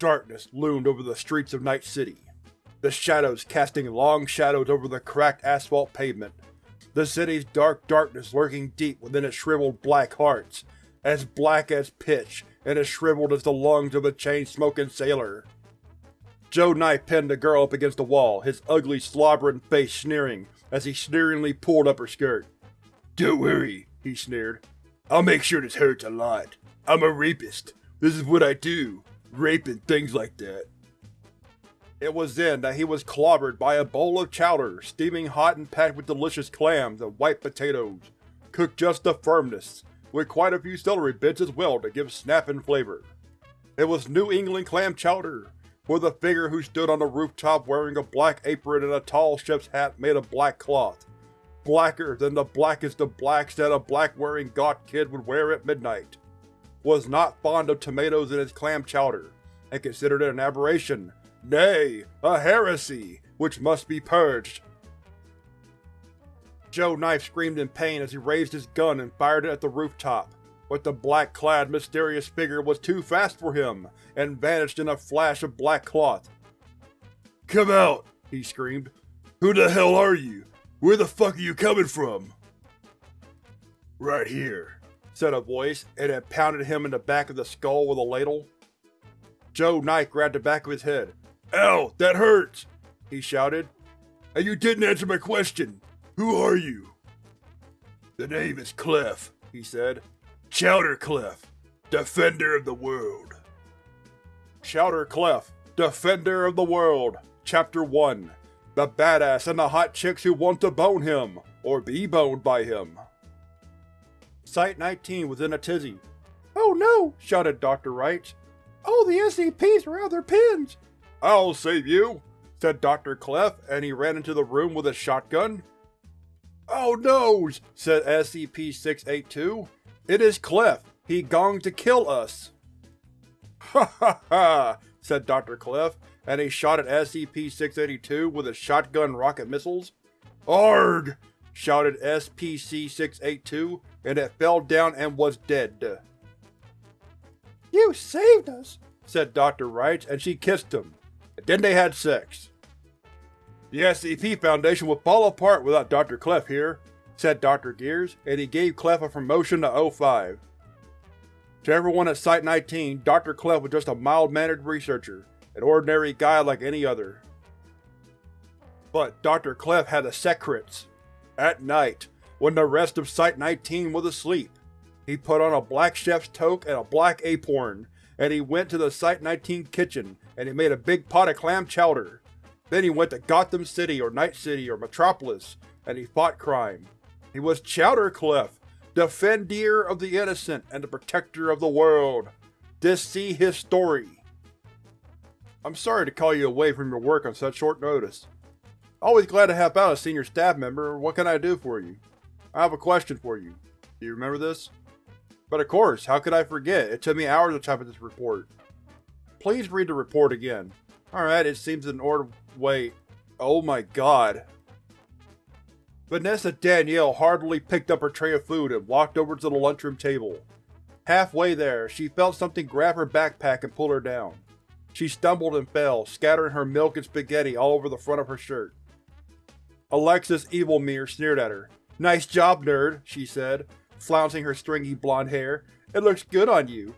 Darkness loomed over the streets of Night City, the shadows casting long shadows over the cracked asphalt pavement, the city's dark darkness lurking deep within its shriveled black hearts, as black as pitch and as shriveled as the lungs of a chain-smoking sailor. Joe Knife pinned the girl up against the wall, his ugly, slobbering face sneering as he sneeringly pulled up her skirt. Don't worry, he sneered. I'll make sure this hurts a lot. I'm a rapist. This is what I do. Rape and things like that. It was then that he was clobbered by a bowl of chowder, steaming hot and packed with delicious clams and white potatoes, cooked just to firmness, with quite a few celery bits as well to give snap and flavor. It was New England clam chowder, with a figure who stood on the rooftop wearing a black apron and a tall chef's hat made of black cloth, blacker than the blackest of blacks that a black-wearing gawk kid would wear at midnight, was not fond of tomatoes in his clam chowder, and considered it an aberration Nay, a heresy, which must be purged. Joe Knife screamed in pain as he raised his gun and fired it at the rooftop, but the black-clad, mysterious figure was too fast for him, and vanished in a flash of black cloth. Come out! he screamed. Who the hell are you? Where the fuck are you coming from? Right here, said a voice, and it pounded him in the back of the skull with a ladle. Joe Knife grabbed the back of his head, Ow, that hurts! he shouted. And you didn't answer my question. Who are you? The name is Clef, he said. Chowder Clef, Defender of the World. Chowder Clef, Defender of the World, Chapter 1 The Badass and the Hot Chicks Who Want to Bone Him, or Be Boned by Him. Site-19 was in a tizzy. Oh no! shouted Dr. Wright. Oh, the SCPs are out of their pins! I'll save you, said Dr. Clef, and he ran into the room with a shotgun. Oh no, said SCP-682. It is Clef. He gonged to kill us. Ha ha ha, said Dr. Clef, and he shot at SCP-682 with his shotgun rocket missiles. ARG! shouted SPC-682, and it fell down and was dead. You saved us, said Dr. Wright, and she kissed him. Then they had sex. The SCP Foundation would fall apart without Dr. Clef here, said Dr. Gears, and he gave Clef a promotion to O5. To everyone at Site-19, Dr. Clef was just a mild-mannered researcher, an ordinary guy like any other. But Dr. Clef had a secrets. At night, when the rest of Site-19 was asleep, he put on a black chef's toque and a black apron, and he went to the Site-19 kitchen and he made a big pot of clam chowder. Then he went to Gotham City or Night City or Metropolis, and he fought crime. He was Chowder Clef, defender of the innocent and the protector of the world. This see his story. I'm sorry to call you away from your work on such short notice. Always glad to help out a senior staff member. What can I do for you? I have a question for you. Do you remember this? But of course, how could I forget? It took me hours to type up this report. Please read the report again. Alright, it seems in order- wait. Oh my god. Vanessa Danielle hardily picked up her tray of food and walked over to the lunchroom table. Halfway there, she felt something grab her backpack and pull her down. She stumbled and fell, scattering her milk and spaghetti all over the front of her shirt. Alexis Evilmere sneered at her. Nice job, nerd, she said, flouncing her stringy blonde hair. It looks good on you.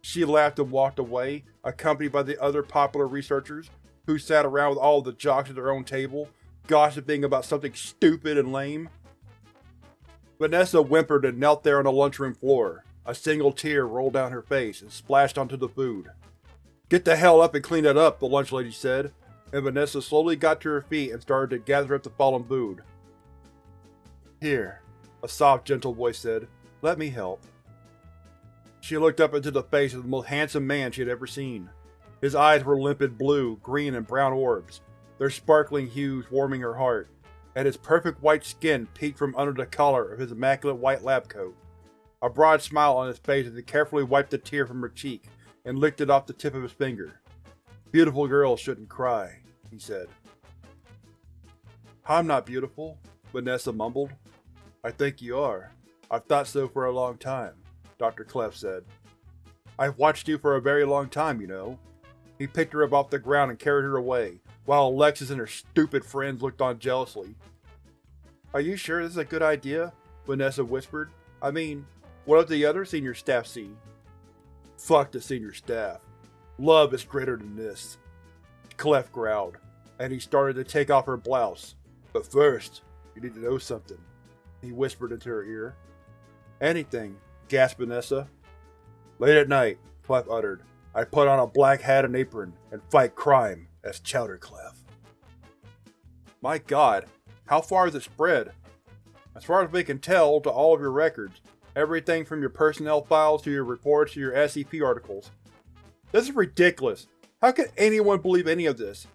She laughed and walked away, accompanied by the other popular researchers, who sat around with all the jocks at their own table, gossiping about something stupid and lame. Vanessa whimpered and knelt there on the lunchroom floor. A single tear rolled down her face and splashed onto the food. Get the hell up and clean that up, the lunch lady said, and Vanessa slowly got to her feet and started to gather up the fallen food. Here, a soft, gentle voice said, let me help. She looked up into the face of the most handsome man she had ever seen. His eyes were limpid blue, green, and brown orbs, their sparkling hues warming her heart, and his perfect white skin peeked from under the collar of his immaculate white lab coat. A broad smile on his face as he carefully wiped a tear from her cheek and licked it off the tip of his finger. Beautiful girls shouldn't cry, he said. I'm not beautiful, Vanessa mumbled. I think you are. I've thought so for a long time. Dr. Clef said. I've watched you for a very long time, you know. He picked her up off the ground and carried her away, while Alexis and her stupid friends looked on jealously. Are you sure this is a good idea? Vanessa whispered. I mean, what if the other senior staff see? Fuck the senior staff. Love is greater than this. Clef growled, and he started to take off her blouse. But first, you need to know something, he whispered into her ear. Anything, gasped Vanessa. Late at night, Clef uttered, I put on a black hat and apron and fight crime as Chowder Chowderclef. My god, how far has it spread? As far as we can tell, to all of your records. Everything from your personnel files to your reports to your SCP articles. This is ridiculous. How could anyone believe any of this?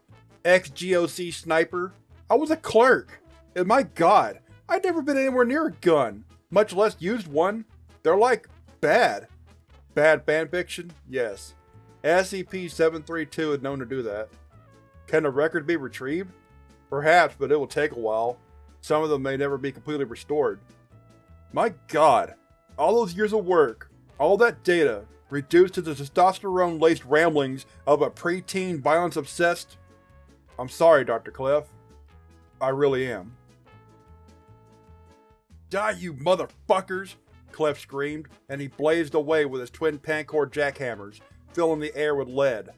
Ex-GOC sniper? I was a clerk! And my god, I'd never been anywhere near a gun, much less used one. They're like, bad. Bad fanfiction? Yes. SCP-732 is known to do that. Can the record be retrieved? Perhaps, but it will take a while. Some of them may never be completely restored. My god, all those years of work, all that data, reduced to the testosterone-laced ramblings of a preteen violence-obsessed… I'm sorry, Dr. Clef. I really am. Die, you motherfuckers! Clef screamed, and he blazed away with his twin Pancor jackhammers, filling the air with lead.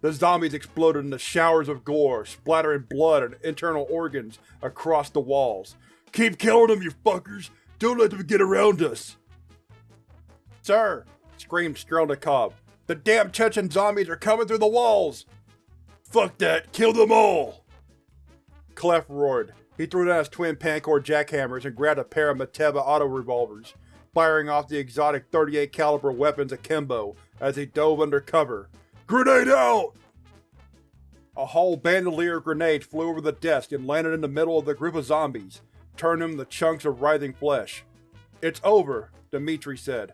The zombies exploded into showers of gore, splattering blood and internal organs across the walls. Keep killing them, you fuckers! Don't let them get around us! Sir! screamed Strelnikov. The damn Chechen zombies are coming through the walls! Fuck that! Kill them all! Clef roared. He threw down his twin Pancor jackhammers and grabbed a pair of Mateba auto-revolvers, firing off the exotic 38 caliber weapons akimbo as he dove under cover. Grenade out! A whole bandolier of grenades flew over the desk and landed in the middle of the group of zombies, turning them into chunks of writhing flesh. It's over, Dimitri said.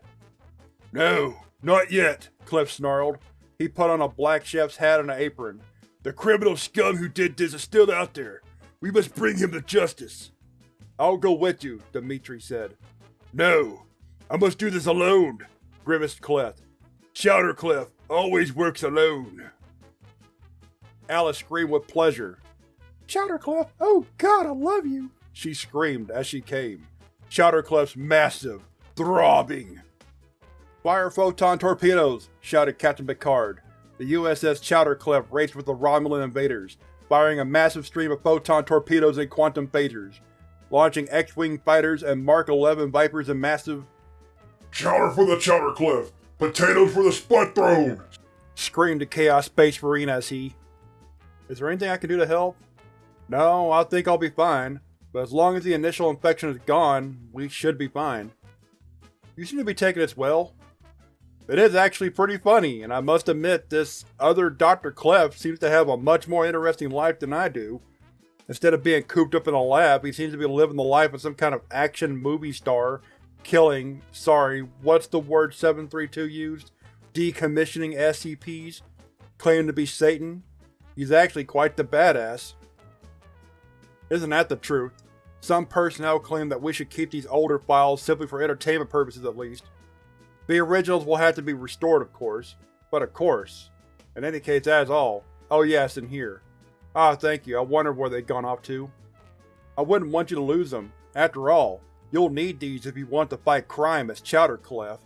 No, not yet, Clef snarled. He put on a black chef's hat and an apron. The criminal scum who did this is still out there. We must bring him to justice. I'll go with you, Dimitri said. No, I must do this alone, grimaced Clef. Chowderclef always works alone. Alice screamed with pleasure. Chowderclef, oh god, I love you, she screamed as she came. Chowderclef's massive, throbbing. Fire photon torpedoes, shouted Captain Picard. The USS Chowderclef raced with the Romulan invaders, firing a massive stream of photon torpedoes and quantum phasers, launching X-Wing fighters and Mark 11 Vipers in massive Chowder for the Chowderclef! Potatoes for the Spud Throne! screamed the Chaos Space Marine as he… Is there anything I can do to help? No, I think I'll be fine, but as long as the initial infection is gone, we should be fine. You seem to be taking this well. It is actually pretty funny, and I must admit this other Dr. Clef seems to have a much more interesting life than I do. Instead of being cooped up in a lab, he seems to be living the life of some kind of action movie star, killing, sorry, what's the word 732 used? Decommissioning SCPs, claiming to be Satan. He's actually quite the badass. Isn't that the truth? Some personnel claim that we should keep these older files simply for entertainment purposes at least. The originals will have to be restored of course, but of course. In any case that is all. Oh yes, in here. Ah, thank you, I wondered where they'd gone off to. I wouldn't want you to lose them. After all, you'll need these if you want to fight crime as Chowderclef.